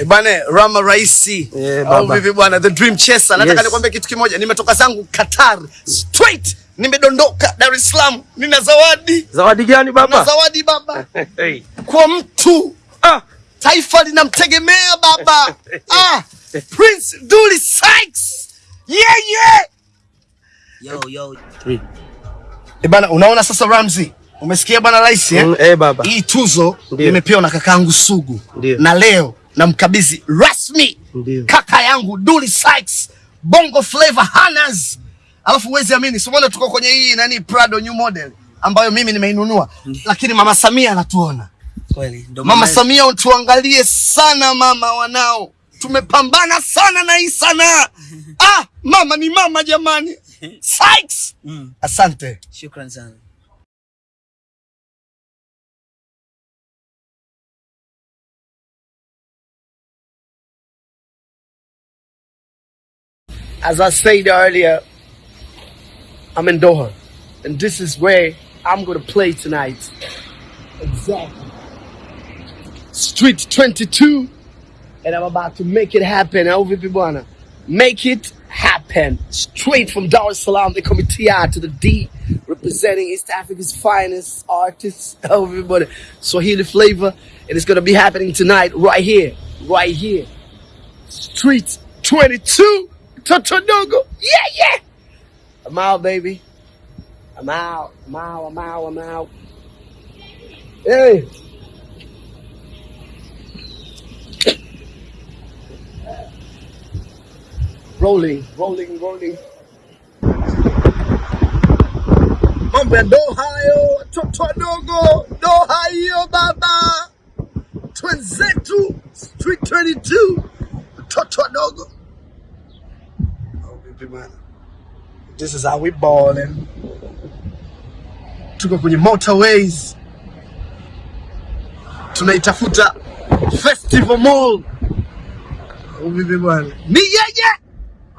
Eh, bwana Rama Raisi Yeah, au baba. vipi bwana, the dream chaser. Nataka Yes. nikwambie kitu kimoja, nimetoka zangu Qatar straight, nimedondoka Dar es Salaam, nina zawadi Zawadi gani baba? Nina zawadi baba Hey. kwa mtu Ah, taifa linamtegemea baba. ah, Prince Dully Sykes. Yeah, yeah. Yo, yo. three. Eh, bana unaona sasa Ramsey, umesikia bana rais eh? Mm, eh, baba. Hii tuzo nimepewa na kakaangu Sugu Ndio. na leo namkabidhi rasmi Ndiyo. kaka yangu Dully Sykes, Bongo Flava Hanas. Alafu huwezi amini, si umeona tuko kwenye hii nani Prado new model ambayo mimi nimeinunua, lakini mama Samia anatuona. Kweli. Mama Samia, tuangalie sana mama, wanao tumepambana sana na hii sanaa. Ah, mama ni mama jamani. Sykes, Mm. asante. Shukran sana. As I said earlier, I'm in Doha, and this is where I'm gonna play tonight. Exactly. Street 22, and I'm about to make it happen. Vipi bwana? Make it happen. Straight from Dar es Salaam, me TI to the D, representing East Africa's finest artists. everybody. Swahili flavor, and it's gonna be happening tonight, right here, right here. Street 22, Totodogo. Yeah, yeah. I'm out, baby. I'm out. I'm out. I'm out. I'm out. Hey. Rolling, rolling, rolling. Mambo ya Doha hayo, watoto wadogo. Doha hiyo baba. Twenzetu, Street 22. Watoto vipi bwana? This is how we balling. Tuko kwenye motorways. Tunaitafuta Festival Mall. Oh, vipi bwana? Ni yeye.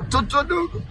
mtoto wadogo.